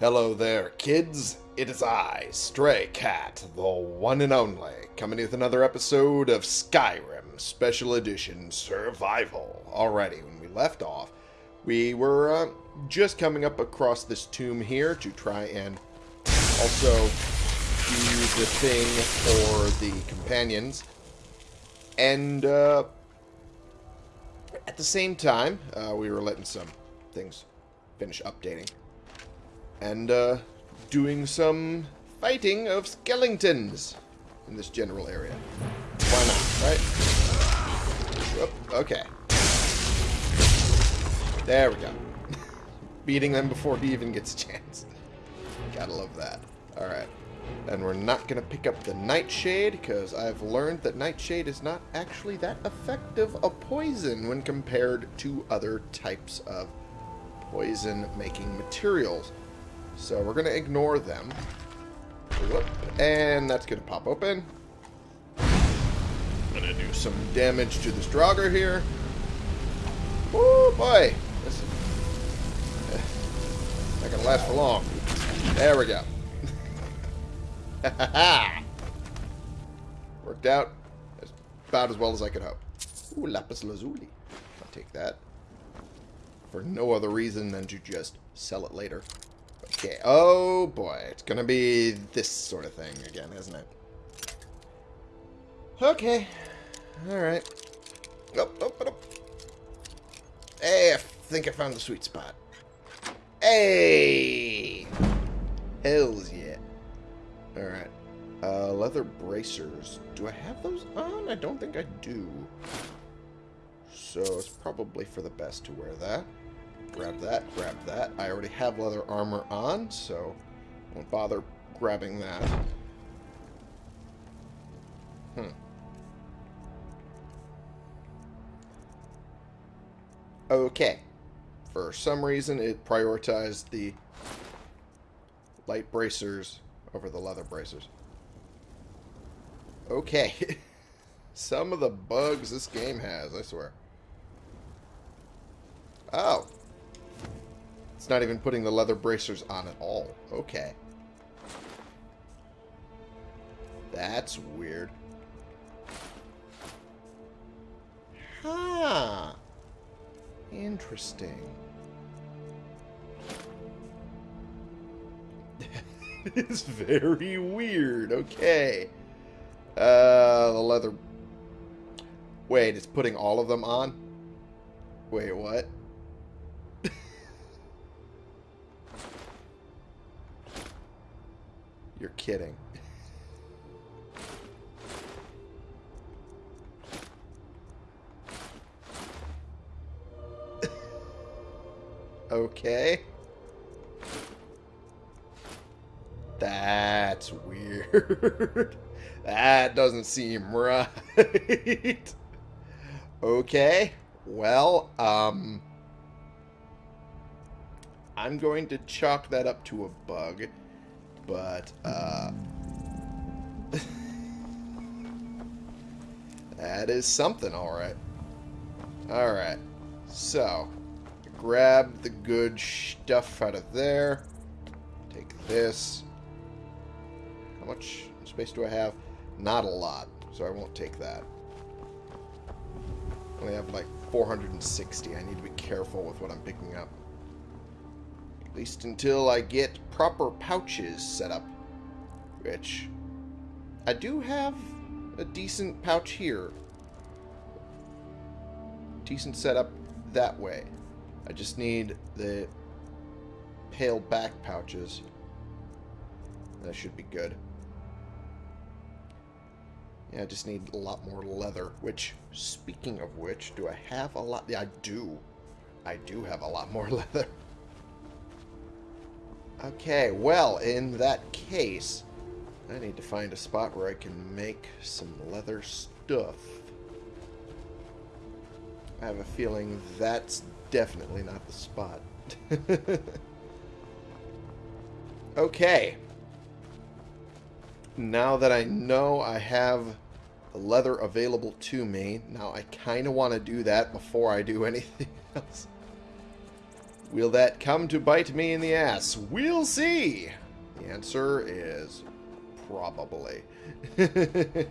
Hello there, kids. It is I, Stray Cat, the one and only, coming with another episode of Skyrim Special Edition Survival. Alrighty, when we left off, we were uh, just coming up across this tomb here to try and also do the thing for the companions. And uh, at the same time, uh, we were letting some things finish updating and uh, doing some fighting of skeletons in this general area. Why not, right? Okay. There we go. Beating them before he even gets a chance. Gotta love that. Alright. And we're not going to pick up the Nightshade, because I've learned that Nightshade is not actually that effective a poison when compared to other types of poison-making materials. So we're going to ignore them. Whoop, and that's going to pop open. Going to do some damage to this Draugr here. Oh boy. This is not going to last for long. There we go. Worked out as about as well as I could hope. Ooh, Lapis Lazuli. I'll take that. For no other reason than to just sell it later. Okay, oh boy, it's gonna be this sort of thing again, isn't it? Okay, alright. Oh, oh, oh, Hey, I think I found the sweet spot. Hey! Hells yeah. Alright. Uh, leather bracers. Do I have those on? I don't think I do. So it's probably for the best to wear that. Grab that, grab that. I already have leather armor on, so I won't bother grabbing that. Hmm. Okay. For some reason, it prioritized the light bracers over the leather bracers. Okay. some of the bugs this game has, I swear. Oh. It's not even putting the leather bracers on at all. Okay. That's weird. Huh. Interesting. it's very weird. Okay. Uh, the leather... Wait, it's putting all of them on? Wait, what? You're kidding. okay. That's weird. that doesn't seem right. okay. Well, um... I'm going to chalk that up to a bug. But, uh... that is something, alright. Alright. So, grab the good stuff out of there. Take this. How much space do I have? Not a lot, so I won't take that. I only have like 460. I need to be careful with what I'm picking up. At least until I get proper pouches set up. Which, I do have a decent pouch here. Decent setup that way. I just need the pale back pouches. That should be good. Yeah, I just need a lot more leather, which, speaking of which, do I have a lot? Yeah, I do. I do have a lot more leather. Okay, well, in that case, I need to find a spot where I can make some leather stuff. I have a feeling that's definitely not the spot. okay. Now that I know I have the leather available to me, now I kind of want to do that before I do anything else. Will that come to bite me in the ass? We'll see. The answer is probably.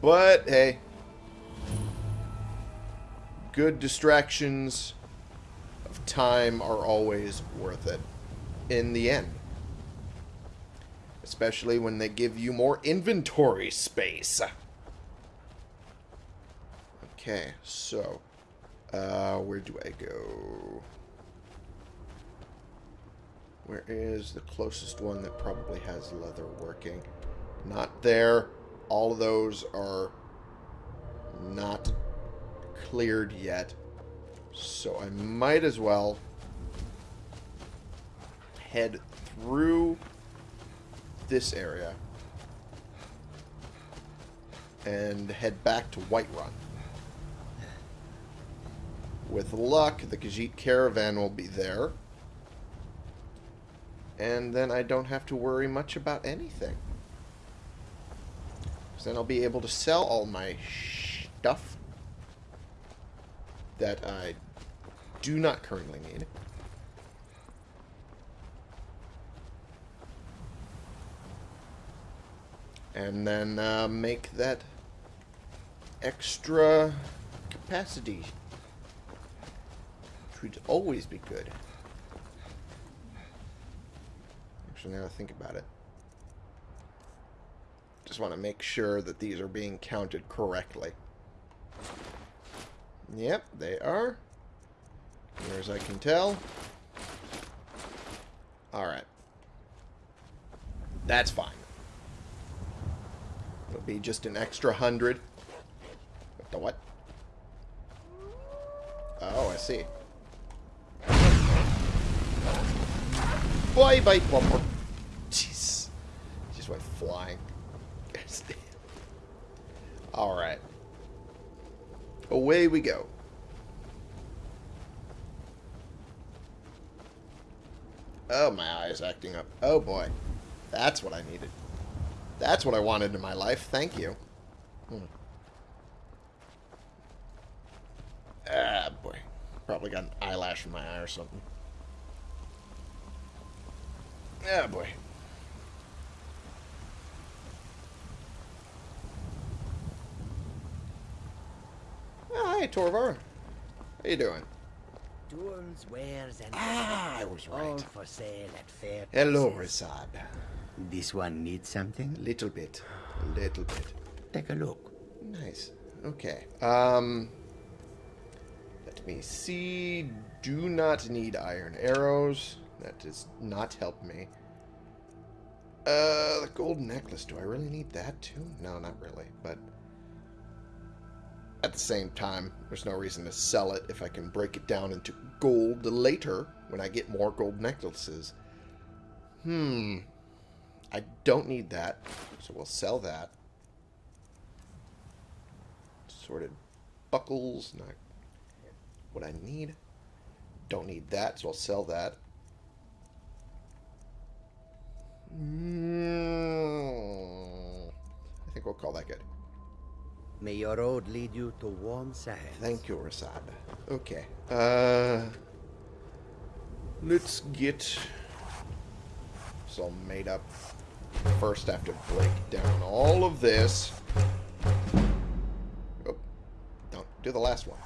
but hey, good distractions of time are always worth it in the end. Especially when they give you more inventory space. Okay, so, uh, where do I go? Where is the closest one that probably has leather working? Not there. All of those are not cleared yet. So I might as well head through this area and head back to Whiterun. With luck, the Khajiit caravan will be there. And then I don't have to worry much about anything. So then I'll be able to sell all my stuff that I do not currently need. And then uh, make that extra capacity. Which would always be good. Actually, now I think about it. Just want to make sure that these are being counted correctly. Yep, they are. Near as I can tell. Alright. That's fine. It'll be just an extra hundred. What the what? Oh, I see. Bye bye plumber. Just went flying. Alright. Away we go. Oh, my eye's acting up. Oh, boy. That's what I needed. That's what I wanted in my life. Thank you. Hmm. Ah, boy. Probably got an eyelash in my eye or something. Ah, boy. Oh, hi, Torvar. How you doing? Tools, wares, and Ah, I was all right. for sale at fair Hello. Ri'saad. This one needs something? A Little bit. A Little bit. Take a look. Nice. Okay. Um. Let me see. Do not need iron arrows. That does not help me. Uh, the gold necklace. Do I really need that too? No, not really. But at the same time, there's no reason to sell it if I can break it down into gold later when I get more gold necklaces. Hmm. I don't need that, so we'll sell that. Sorted buckles, not what I need. Don't need that, so I'll sell that. Mm, I think we'll call that good. May your road lead you to warm sands. Thank you, Ri'saad. Okay. Uh, let's get this all made up. First, I have to break down all of this. Oh, don't do the last one.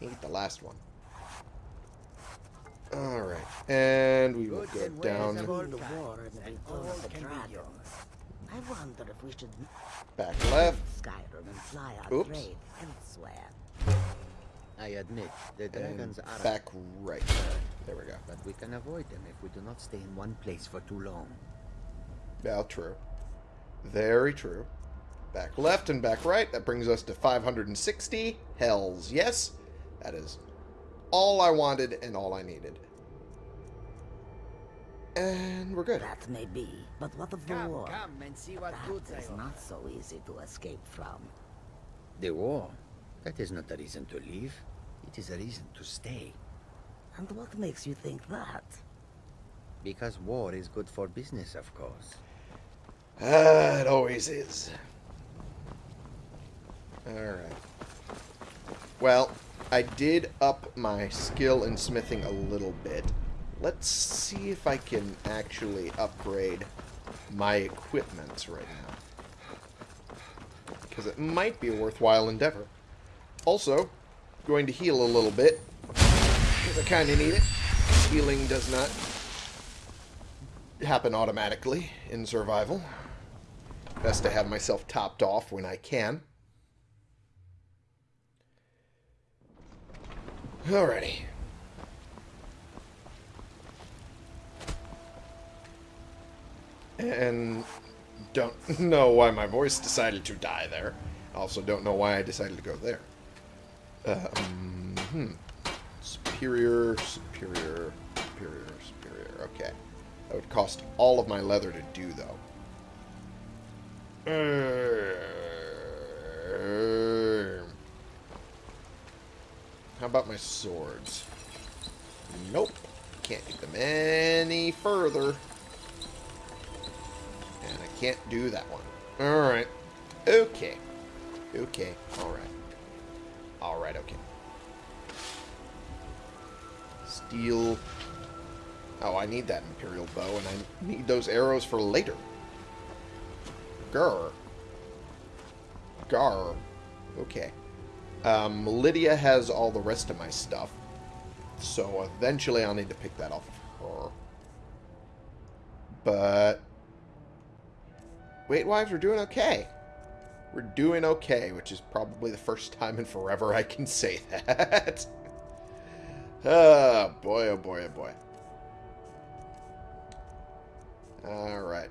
Eat the last one. All right, and we will Goods go and wares down of all the kinds, war and the and return all of the can be dragon. yours. I wonder if we should back left. Skyrim and fly our Oops. trade elsewhere. I admit, the And dragons are back right. There we go. but we can avoid them if we do not stay in one place for too long. Well, true. Very true. Back left and back right. That brings us to 560. Hells yes. That is all I wanted and all I needed. And we're good. That may be, but what of the Come, war? come and see what That goods is offer. not so easy to escape from. The war? That is not a reason to leave. It is a reason to stay. And what makes you think that? Because war is good for business, of course. Ah, it always is. Alright. Well, I did up my skill in smithing a little bit. Let's see if I can actually upgrade my equipment right now. Because it might be a worthwhile endeavor. Also, going to heal a little bit. Because I kind of need it. Healing does not happen automatically in survival. Best to have myself topped off when I can. Alrighty. And don't know why my voice decided to die there. Also don't know why I decided to go there. Um, hmm. Superior, superior, superior, superior. Okay. That would cost all of my leather to do, though. How about my swords? Nope. Can't get them any further. Can't do that one. Alright. Okay. Okay. Alright. Alright, okay. Steel. Oh, I need that Imperial bow, and I need those arrows for later. Grr. Gar. Okay. Um, Lydia has all the rest of my stuff. So eventually I'll need to pick that off of her. But... Wait, wives, we're doing okay. We're doing okay, which is probably the first time in forever I can say that. oh, boy, oh boy, oh boy. Alright.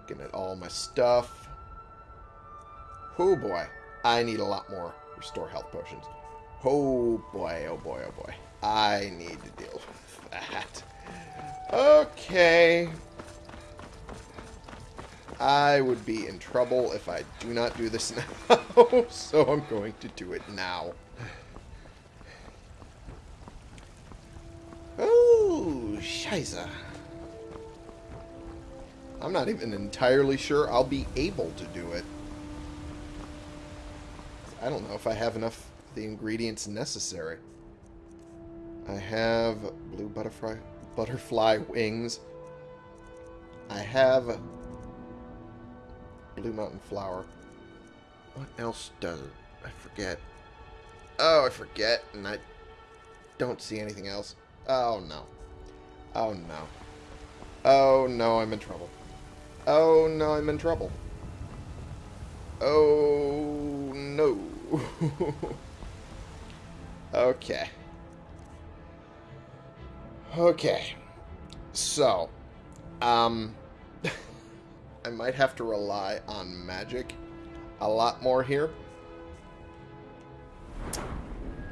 Looking at all my stuff. Oh boy. I need a lot more restore health potions. Oh boy, oh boy, oh boy. I need to deal with that. Okay. I would be in trouble if I do not do this now, so I'm going to do it now. Oh, scheiße. I'm not even entirely sure I'll be able to do it. I don't know if I have enough the ingredients necessary. I have blue butterfly butterfly wings. I have blue mountain flower. What else does it? I forget. Oh, I forget, and I don't see anything else. Oh, no. Oh, no. Oh, no, I'm in trouble. Oh, no, I'm in trouble. Oh, no. okay. Okay. So, um, I might have to rely on magic a lot more here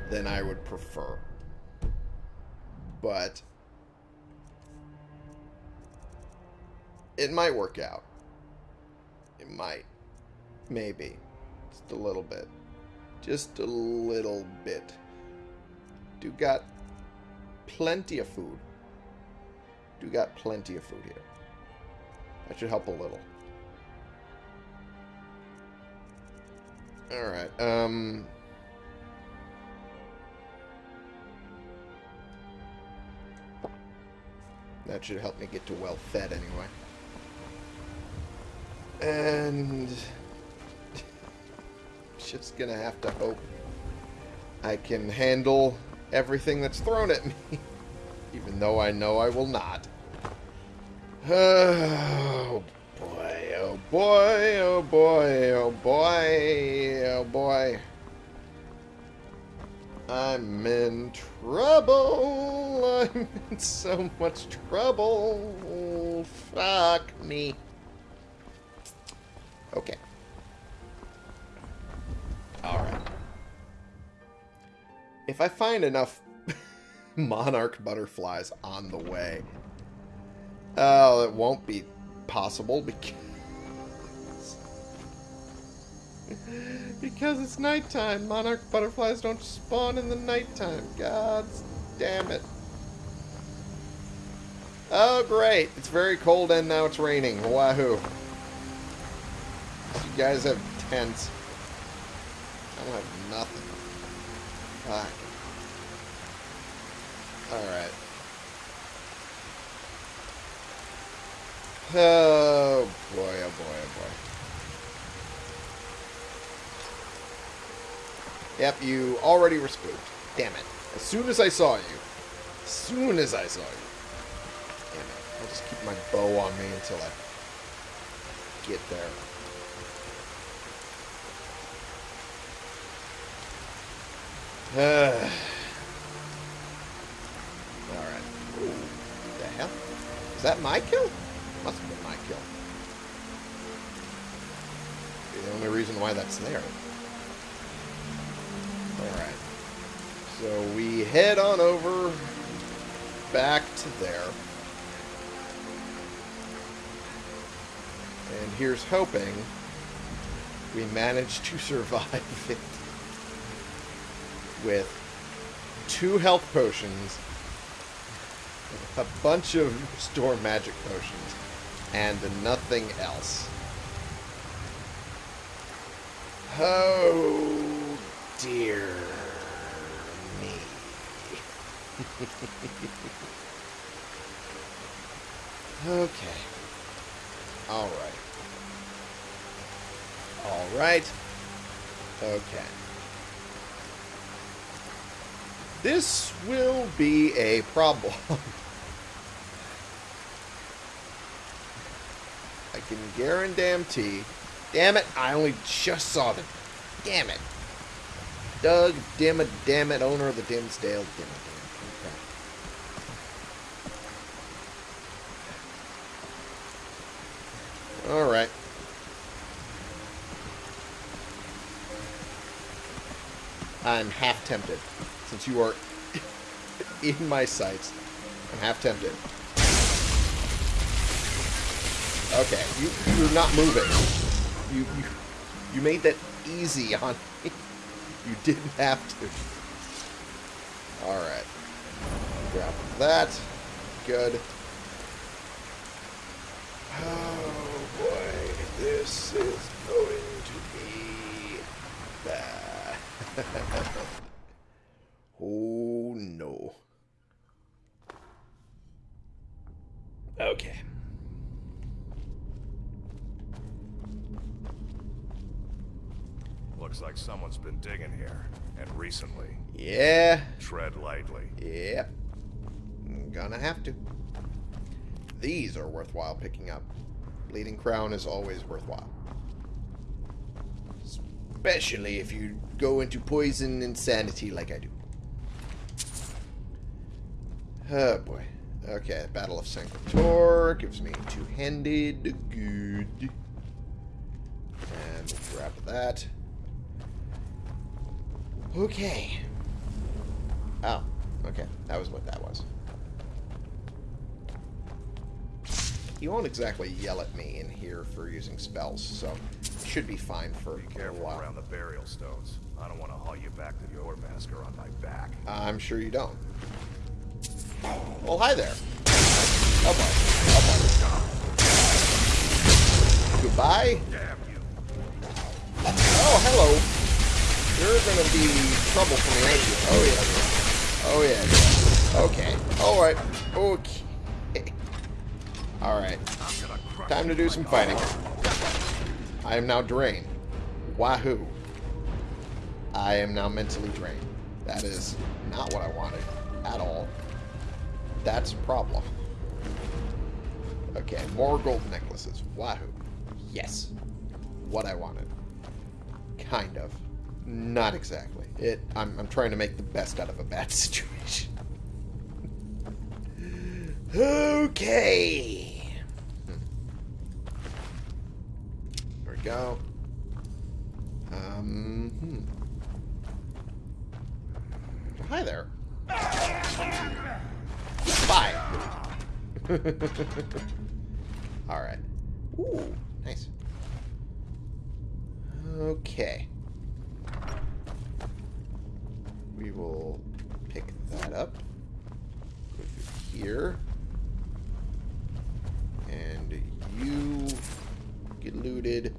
than I would prefer. But it might work out. It might. Maybe. Just a little bit. Just a little bit. Do got plenty of food. Do got plenty of food here. That should help a little. Alright, um... That should help me get to well fed anyway. And... Just gonna have to hope I can handle everything that's thrown at me. Even though I know I will not. Oh boy, oh boy, oh boy, oh boy, oh boy. I'm in trouble. I'm in so much trouble. Fuck me. Okay. Alright. If I find enough monarch butterflies on the way, Oh, it won't be possible because... because it's nighttime. Monarch butterflies don't spawn in the nighttime. God damn it. Oh, great. It's very cold and now it's raining. Wahoo. You guys have tents. I don't have nothing. Fuck. Alright. Oh boy, oh boy, oh boy. Yep, you already were spooked. Damn it. As soon as I saw you. As soon as I saw you. Damn it. I'll just keep my bow on me until I get there. Alright. Ooh, the hell? Is that my kill? Must have been my kill. The only reason why that's there. Alright. So we head on over back to there. And here's hoping we manage to survive it with two health potions, a bunch of restore magic potions, and nothing else. Oh dear me. okay. Alright. Alright. Okay. This will be a problem. I can guarantee. Damn it, I only just saw them. Damn it. Doug, damn it, damn it, owner of the Dimsdale. Damn. Okay. Alright. I'm half tempted. Since you are in my sights, I'm half tempted. Okay, you, you're not moving. You, you, you made that easy on me. You didn't have to. Alright. Grab that. Good. Oh boy, this is going to be bad. oh no. Okay. Looks like someone's been digging here, and recently. Yeah. Tread lightly. Yep. I'm gonna have to. These are worthwhile picking up. Bleeding Crown is always worthwhile. Especially if you go into poison insanity like I do. Oh boy. Okay, Battle of Sancre Tor gives me two-handed. Good. And we'll grab that. Okay. Oh, okay. That was what that was. You won't exactly yell at me in here for using spells, so should be fine for Be a careful while. around the burial stones. I don't want to haul you back to Jorrvaskr on my back. I'm sure you don't. Oh, hi there. Oh, boy. Oh, boy. Goodbye. Damn you! Oh, hello. You're gonna be trouble for me, aren't you? Oh, yeah. Oh, yeah. Okay. Alright. Okay. Alright. Time to do some fighting. I am now drained. Wahoo. I am now mentally drained. That is not what I wanted at all. That's a problem. Okay, more gold necklaces. Wahoo. Yes. What I wanted. Kind of. Not exactly. It. I'm, I'm trying to make the best out of a bad situation. okay. There we go. Um. Hmm. Hi there. Bye. All right. Ooh, nice. Okay. We will pick that up. Here. And you get looted.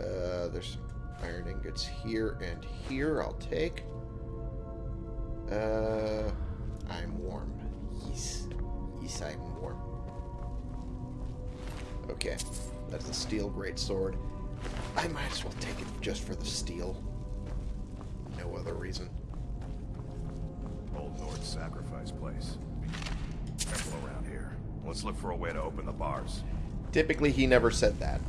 Uh, there's iron ingots here and here. I'll take. Uh, I'm warm. Yes. Yes, I'm warm. Okay. That's a steel greatsword. I might as well take it just for the steel. No other reason. Old North sacrifice place. Careful around here. Let's look for a way to open the bars. Typically, he never said that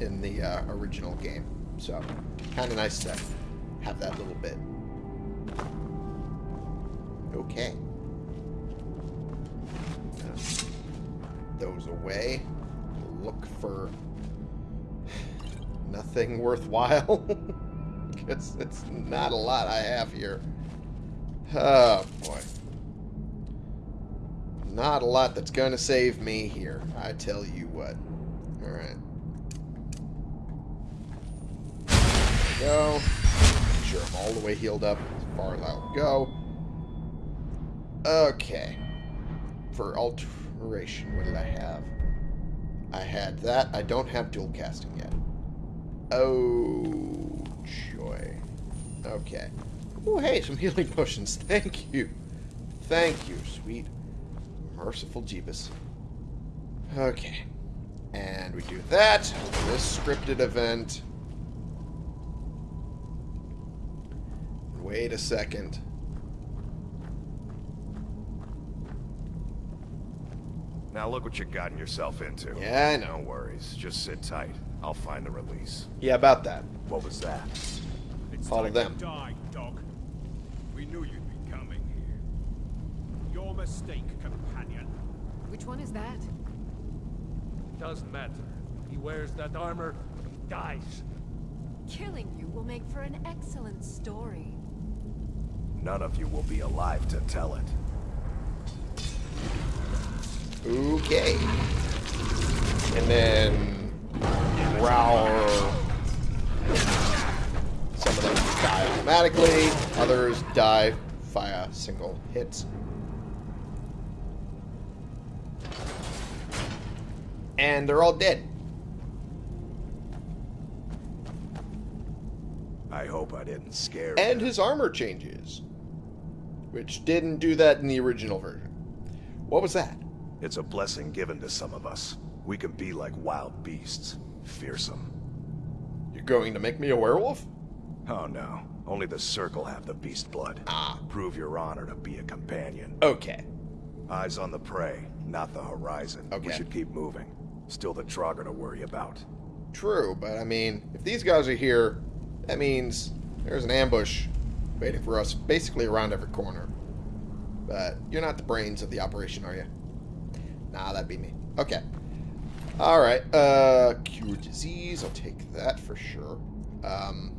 in the uh, original game. So, kind of nice to have that little bit. Okay. Those away. Look for nothing worthwhile. Because it's not a lot I have here. Oh, boy. Not a lot that's going to save me here. I tell you what. Alright. Go. Make sure I'm all the way healed up as far as I'll go. Okay. For alteration, what did I have? I had that. I don't have dual casting yet. Oh, joy. Okay. Oh, hey, some healing potions. Thank you. Thank you, sweet. Merciful Jeebus. Okay. And we do that. This scripted event. Wait a second. Now look what you've gotten yourself into. Yeah, I know. No worries. Just sit tight. I'll find the release. Yeah, about that. What was that? It's Follow them. to die, dog. We knew you'd be coming here. Your mistake, companion. Which one is that? Doesn't matter. He wears that armor, he dies. Killing you will make for an excellent story. None of you will be alive to tell it. Okay. And then Growl. Some of them die automatically. Others die via single hits. And they're all dead. I hope I didn't scare And his armor changes. Which didn't do that in the original version. What was that? It's a blessing given to some of us. We can be like wild beasts. Fearsome. You're going to make me a werewolf? Oh no. Only the Circle have the beast blood. Ah. Prove your honor to be a companion. Okay. Eyes on the prey, not the horizon. Okay. We should keep moving. Still the Draugr to worry about. True, but I mean, if these guys are here, that means there's an ambush waiting for us basically around every corner. But you're not the brains of the operation, are you? Nah, that'd be me. Okay. Alright, uh, cure disease, I'll take that for sure. Um,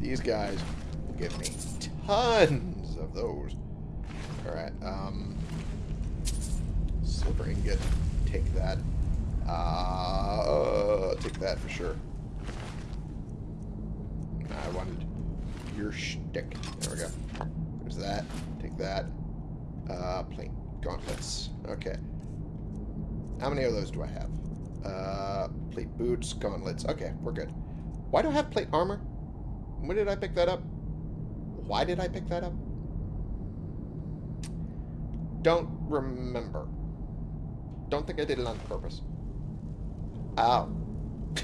these guys will give me tons of those. Alright, um, silver ingot, take that. Uh, take that for sure. I wanted your shtick. There we go. There's that. Take that. Uh, plate gauntlets. Okay. How many of those do I have? Uh, plate boots, gauntlets. Okay, we're good. Why do I have plate armor? When did I pick that up? Why did I pick that up? Don't remember. Don't think I did it on purpose. Ow.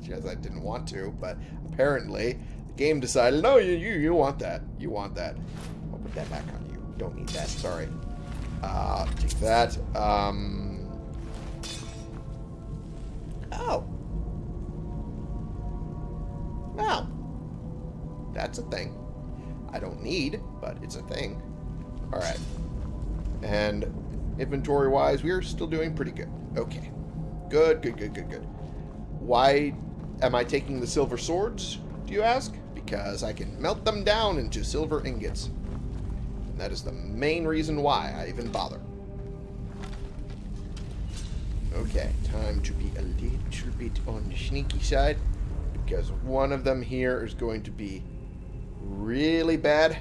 Because I didn't want to, but apparently the game decided, no, you, you, you want that. You want that. I'll put that back on you. Don't need that. Sorry. Uh, take that. Um. Oh. Wow. That's a thing. I don't need, but it's a thing. Alright. And inventory-wise, we are still doing pretty good. Okay. Good, good, good, good, good. Why am I taking the silver swords, do you ask? Because I can melt them down into silver ingots. And that is the main reason why I even bother. Okay, time to be a little bit on the sneaky side. Because one of them here is going to be really bad.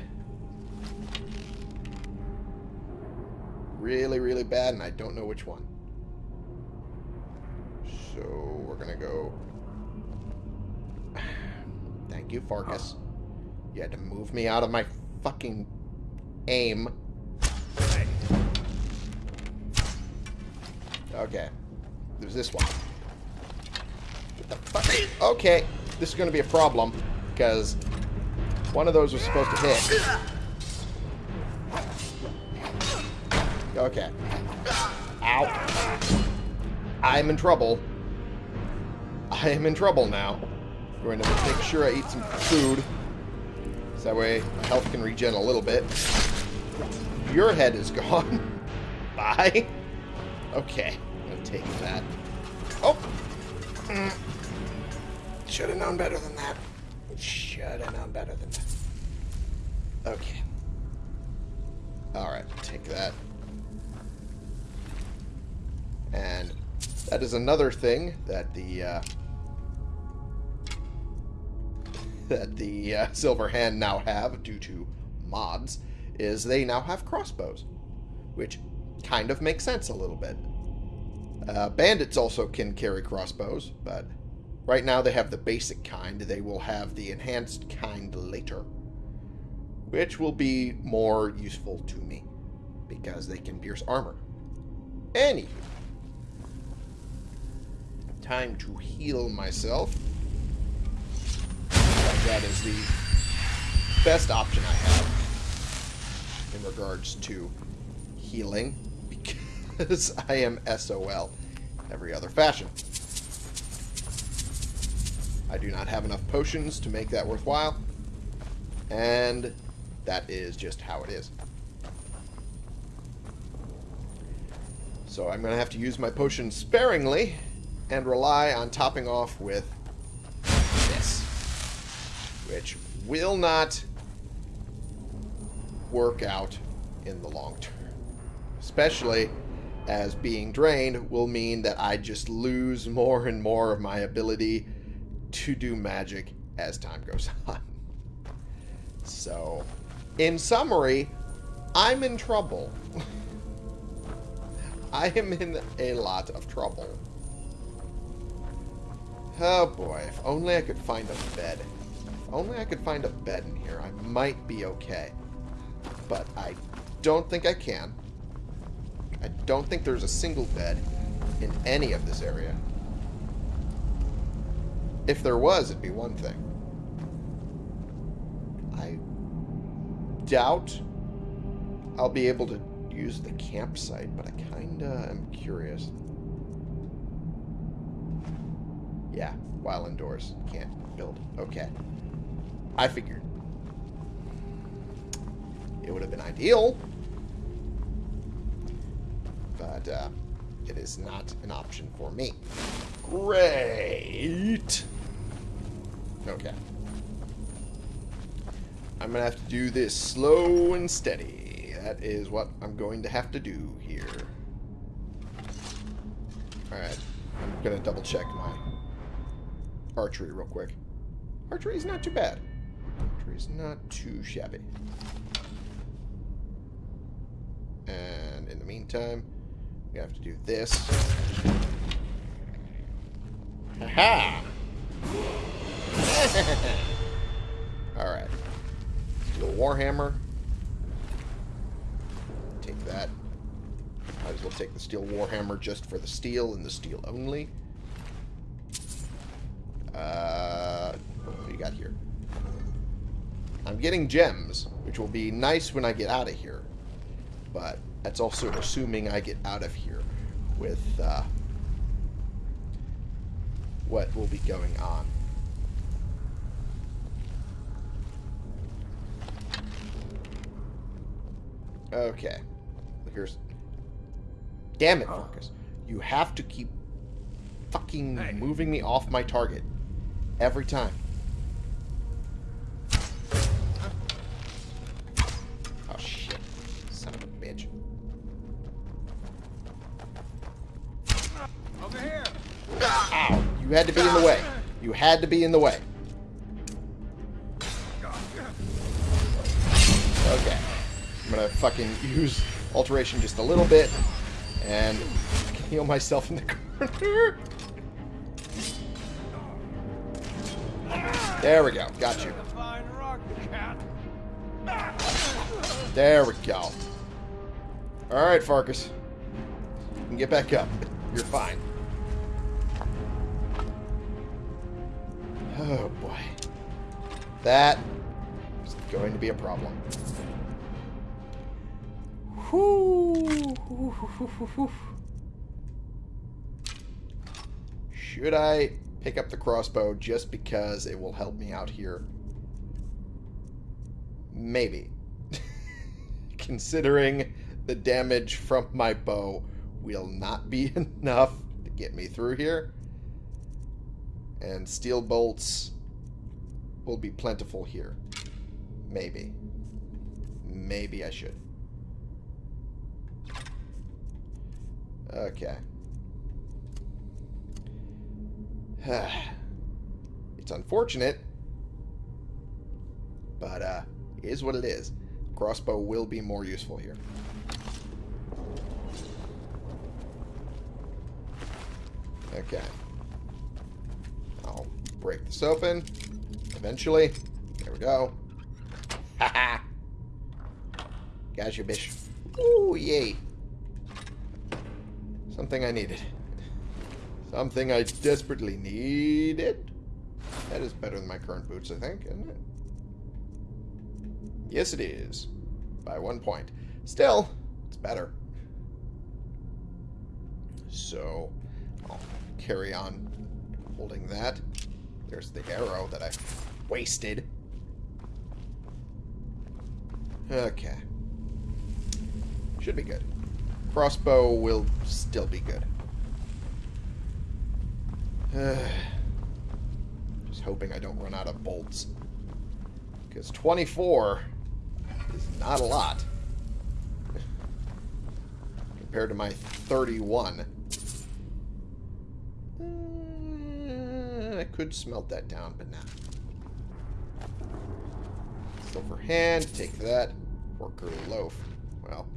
Really, really bad, and I don't know which one. So we're gonna go Thank you, Farkas. You had to move me out of my fucking aim. Okay. There's this one. What the fuck? Okay. This is going to be a problem, because one of those was supposed to hit. Okay. Ow. I'm in trouble. I am in trouble now. I'm going to make sure I eat some food. So that way my health can regen a little bit. Your head is gone. Bye. Okay. I'm going to take that. Oh. Mm. Should have known better than that. Should have known better than that. Okay. Alright, take that. And that is another thing that the uh, that the uh, Silver Hand now have due to mods is they now have crossbows, which kind of makes sense a little bit. Uh, bandits also can carry crossbows, but right now they have the basic kind. They will have the enhanced kind later, which will be more useful to me because they can pierce armor. Anywho, time to heal myself. That is the best option I have in regards to healing because I am SOL every other fashion. I do not have enough potions to make that worthwhile, and that is just how it is. So I'm going to have to use my potions sparingly and rely on topping off with this, which will not work out in the long term. Especially as being drained will mean that I just lose more and more of my ability to do magic as time goes on. So, in summary, I'm in trouble. I am in a lot of trouble. Oh boy, if only I could find a bed. If only I could find a bed in here, I might be okay. But I don't think I can. I don't think there's a single bed in any of this area. If there was, it'd be one thing. I doubt I'll be able to use the campsite, but I kinda am curious. Yeah, while indoors. Can't build. Okay. I figured. It would have been ideal. But, uh, it is not an option for me. Great! Okay. I'm gonna have to do this slow and steady. That is what I'm going to have to do here. Alright. I'm gonna double check archery real quick. Archery is not too bad. Archery is not too shabby. And in the meantime, we have to do this. Ha ha! Alright. Steel Warhammer. Take that. Might as well take the Steel Warhammer just for the steel and the steel only. Uh, what do you got here? I'm getting gems, which will be nice when I get out of here. But that's also assuming I get out of here with uh, what will be going on. Okay. Here's... Damn it, Farkas. You have to keep fucking Hey. moving me off my target. Every time. You had to be in the way. You had to be in the way. Okay. I'm gonna fucking use alteration just a little bit. And heal myself in the corner. There we go. Got you. There we go. Alright, Farkas. You can get back up. You're fine. Oh, boy. That is going to be a problem. Should I pick up the crossbow just because it will help me out here? Maybe. Considering the damage from my bow will not be enough to get me through here. And steel bolts will be plentiful here. Maybe. Maybe I should. Okay. it's unfortunate, but uh, is what it is. Crossbow will be more useful here. Okay. Break this open. Eventually. There we go. Haha. Gotcha, bish. Ooh, yay. Something I needed. Something I desperately needed. That is better than my current boots, I think, isn't it? Yes, it is. By one point. Still, it's better. So, I'll carry on holding that. There's the arrow that I wasted. Okay. Should be good. Crossbow will still be good. Just hoping I don't run out of bolts. Because 24 is not a lot. Compared to my 31. Uh, I could smelt that down, but nah. Silver hand, take that. Worker loaf. Well.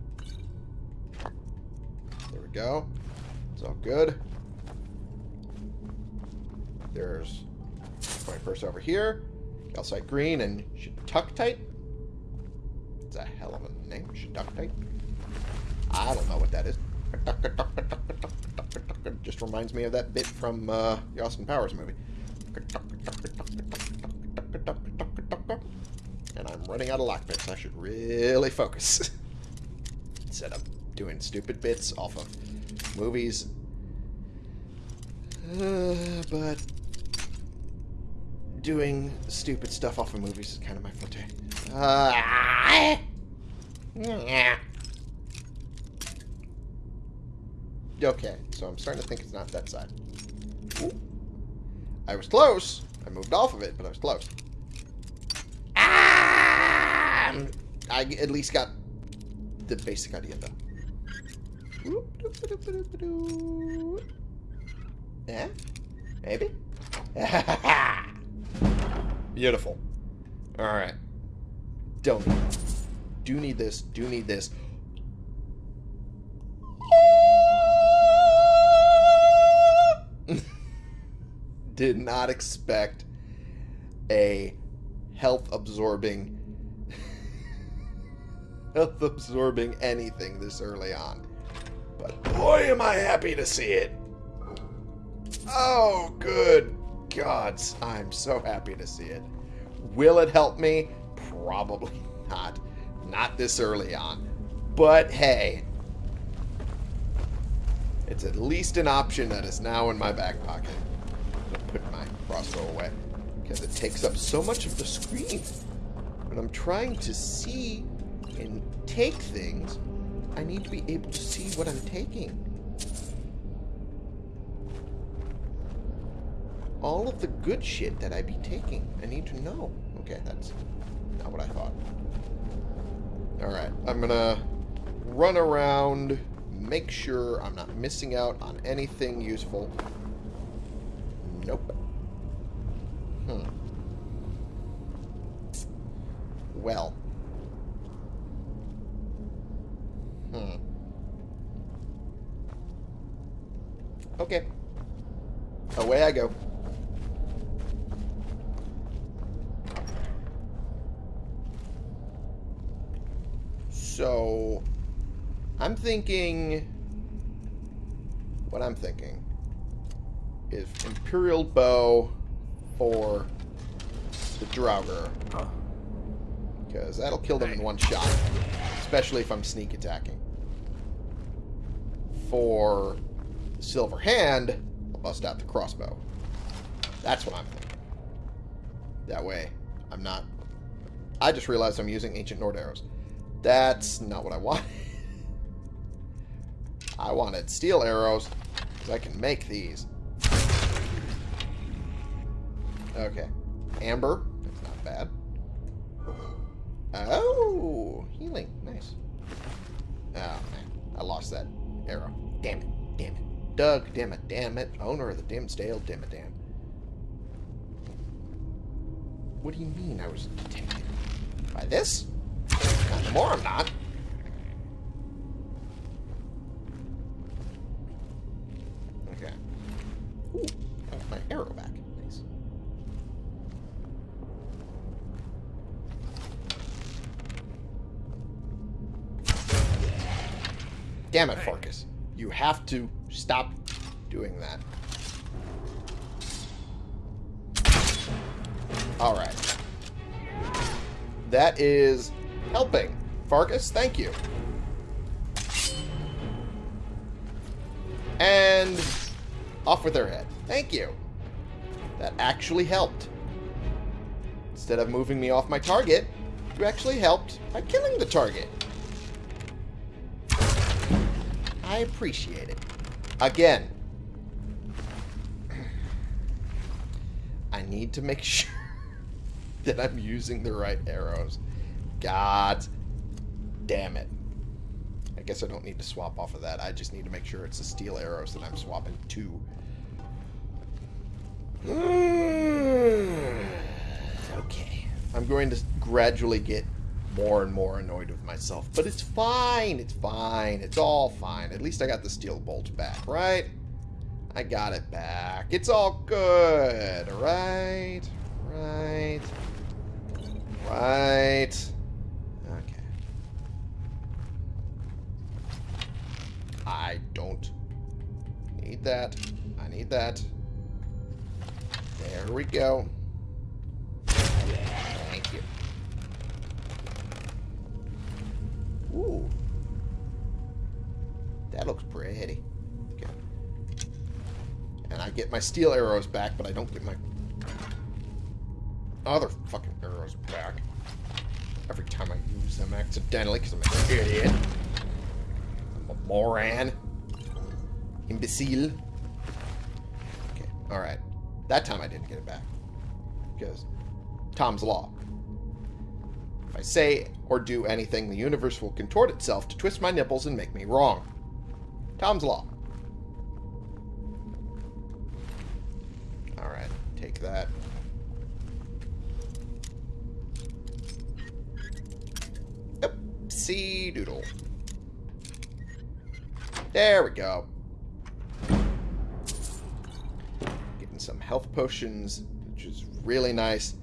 There we go. It's all good. There's my purse over here. Calcite green and Shatuctite. It's a hell of a name, Shatuctite. I don't know what that is. Just reminds me of that bit from uh, the Austin Powers movie. And I'm running out of lockpicks. I should really focus. Instead of doing stupid bits off of movies. Uh, but doing stupid stuff off of movies is kind of my forte. Uh. Okay, so I'm starting to think it's not that side. Ooh. I was close. I moved off of it, but I was close. Ah! I at least got the basic idea, though. Yeah? Maybe? Beautiful. Alright. Don't need Do need this. Do need this. Did not expect a health absorbing health absorbing anything this early on. But boy am I happy to see it. Oh, good gods. I'm so happy to see it. Will it help me? Probably not. Not this early on. But hey, it's at least an option that is now in my back pocket. Crossbow away because it takes up so much of the screen. When I'm trying to see and take things, I need to be able to see what I'm taking. all of the good shit that I be taking. I need to know. Okay, that's not what I thought. Alright, I'm gonna run around, make sure I'm not missing out on anything useful. Nope. Hmm. Well. Hmm. Okay. Away I go. So, I'm thinking, what I'm thinking is Imperial Bow, for the Draugr. Because that'll kill them in one shot. Especially if I'm sneak attacking. For the Silver Hand, I'll bust out the crossbow. That's what I'm thinking. That way, I'm not... I just realized I'm using Ancient Nord arrows. That's not what I want. I wanted steel arrows, because I can make these. Okay. Amber. That's not bad. Oh, healing. Nice. Oh, man. I lost that arrow. Damn it. Damn it. Doug, damn it. Damn it. Owner of the Dimsdale, damn it, damn. What do you mean I was taken? By this? Not anymore, I'm not. Damn it, Farkas. You have to stop doing that. Alright. That is helping. Farkas, thank you. And off with their head. Thank you. That actually helped. Instead of moving me off my target, you actually helped by killing the target. I appreciate it. Again, I need to make sure that I'm using the right arrows. God damn it. I guess I don't need to swap off of that. I just need to make sure it's the steel arrows that I'm swapping to. okay. I'm going to gradually get more and more annoyed with myself. But it's fine. It's fine. It's all fine. At least I got the steel bolt back, right? I got it back. It's all good. Right? Right? Right? Okay. I don't need that. I need that. There we go. Ooh. That looks pretty. Okay. And I get my steel arrows back, but I don't get my other fucking arrows back. Every time I use them accidentally, because I'm an idiot. I'm a moron. Imbecile. Okay, alright. That time I didn't get it back. Because Tom's Law. If I say or do anything, the universe will contort itself to twist my nipples and make me wrong. Tom's Law. Alright, take that. Oopsie doodle. There we go. Getting some health potions, which is really nice,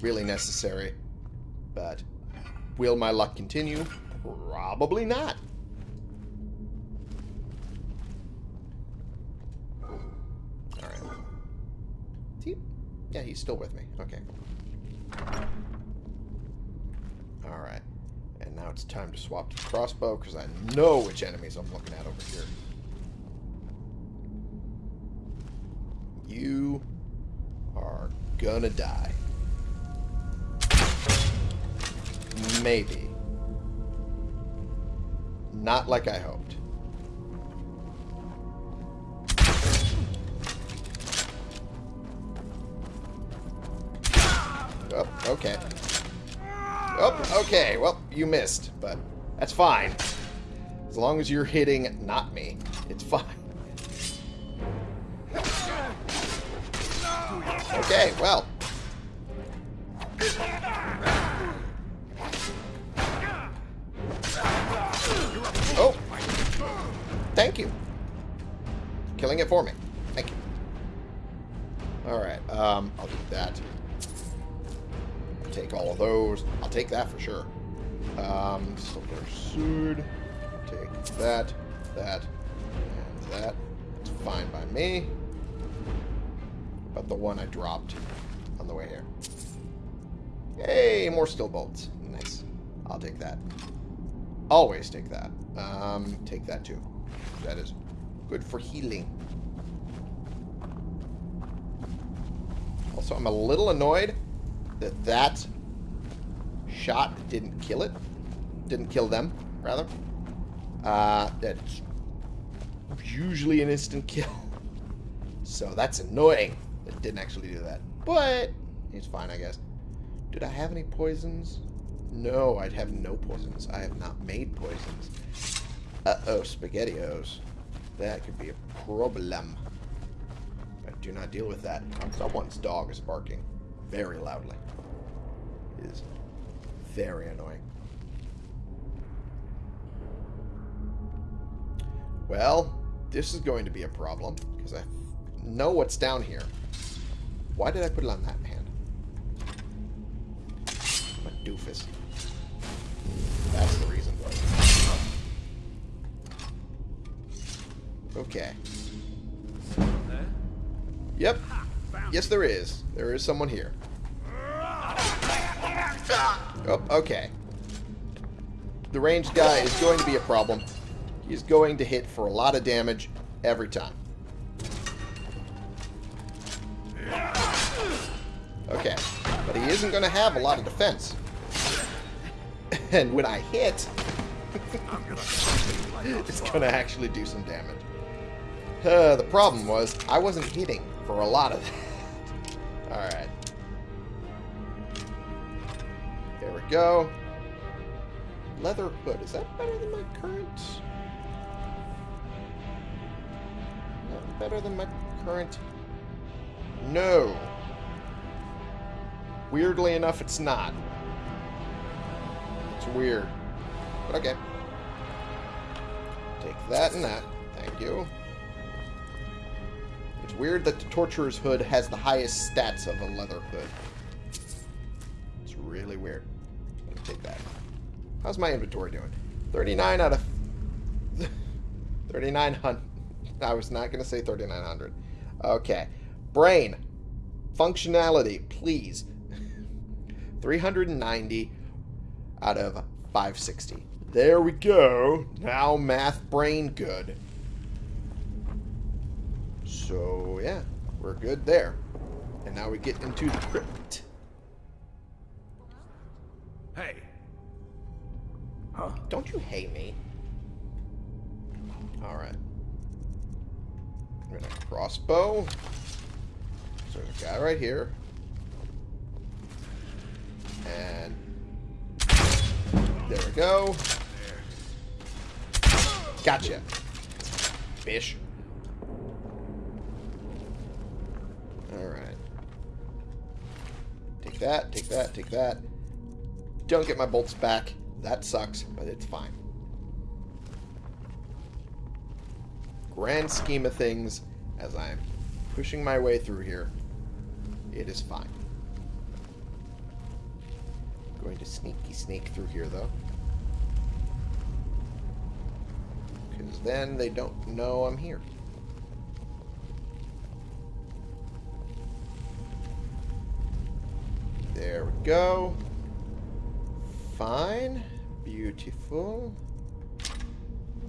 really necessary. But will my luck continue? Probably not. Alright. He, yeah, he's still with me. Okay. Alright. And now it's time to swap to the crossbow, because I know which enemies I'm looking at over here. You are gonna die. Maybe. Not like I hoped. Oh, okay. Oh, okay. Well, you missed, but that's fine. As long as you're hitting not me, it's fine. Okay, well. For me. Thank you. Alright, um, I'll do that. Take all of those. I'll take that for sure. Um, silver sword. Take that, that, and that. It's fine by me. But the one I dropped on the way here. Hey, more steel bolts. Nice. I'll take that. Always take that. Um, take that too. That is good for healing. Also, I'm a little annoyed that that shot didn't kill it. Didn't kill them, rather. Uh, that's usually an instant kill. So that's annoying. It didn't actually do that. But it's fine, I guess. Did I have any poisons? No, I'd have no poisons. I have not made poisons. Uh-oh, SpaghettiOs. That could be a problem. Do not deal with that. Someone's dog is barking very loudly. It is very annoying. Well, this is going to be a problem, because I know what's down here. Why did I put it on that hand? I'm a doofus. That's the reason. Okay. Yep. Yes, there is. There is someone here. Oh, okay. The ranged guy is going to be a problem. He's going to hit for a lot of damage every time. Okay. But he isn't going to have a lot of defense. And when I hit, it's going to actually do some damage. Uh, the problem was, I wasn't hitting for a lot of that. Alright. There we go. Leather hood. Is that better than my current? Better than my current? No. Weirdly enough, it's not. It's weird. But okay. Take that and that. Thank you. It's weird that the Torturer's hood has the highest stats of a leather hood. It's really weird. Let me take that. How's my inventory doing? 39 out of... 3,900. I was not going to say 3,900. Okay. Brain. Functionality, please. 390 out of 560. There we go. Now math brain good. So, yeah, we're good there. And now we get into the crypt. Hey, Huh? Don't you hate me? Alright. I'm gonna crossbow. So there's a guy right here. And there we go. Gotcha. Fish. That, take that, take that. Don't get my bolts back. That sucks, but it's fine. Grand scheme of things, as I'm pushing my way through here, it is fine. Going to sneaky sneak through here, though. Because then they don't know I'm here. Go. Fine. Beautiful.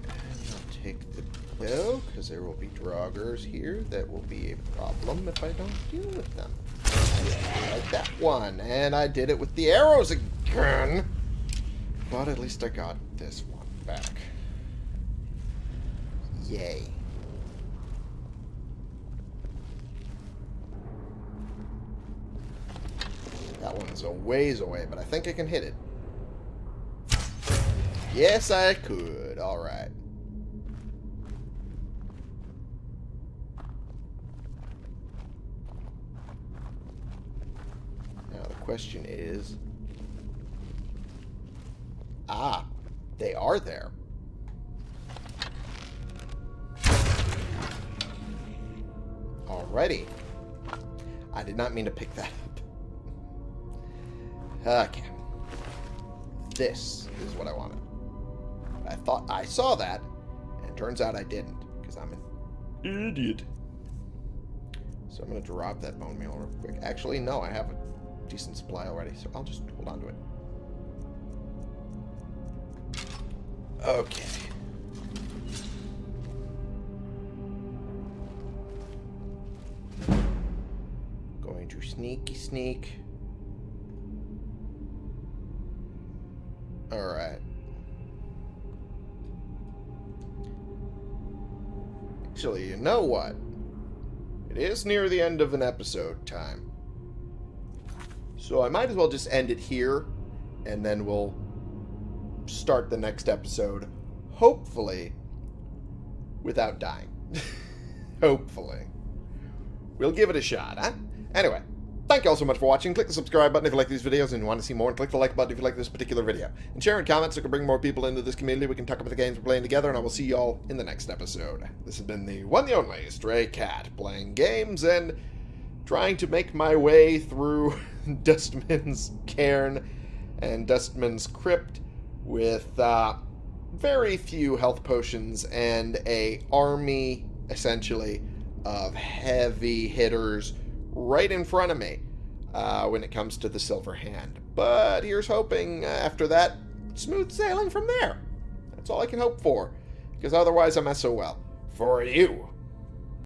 And I'll take the bow, because there will be draugrs here that will be a problem if I don't deal with them. Like that one. And I did it with the arrows again. But at least I got this one back. Yay. Ways away, but I think I can hit it. Yes, I could. Alright. Now the question is... Ah, they are there. Alrighty. I did not mean to pick that. Okay. This is what I wanted. I thought I saw that, and turns out I didn't, because I'm an idiot. So I'm going to drop that bone meal real quick. Actually, no, I have a decent supply already, so I'll just hold on to it. Okay. Going to sneaky sneak. Alright. Actually, you know what? It is near the end of an episode time. So I might as well just end it here, and then we'll start the next episode, hopefully, without dying. hopefully. We'll give it a shot, huh? Anyway, thank you all so much for watching. Click the subscribe button if you like these videos and you want to see more, and click the like button if you like this particular video. And share and comment so we can bring more people into this community. We can talk about the games we're playing together, and I will see you all in the next episode. This has been the one the only Stray Cat, playing games and trying to make my way through Dustman's cairn and Dustman's crypt with uh, very few health potions and a army, essentially, of heavy hitters right in front of me uh, when it comes to the Silver Hand. But here's hoping uh, after that, smooth sailing from there. That's all I can hope for, because otherwise I'm SOL. For you.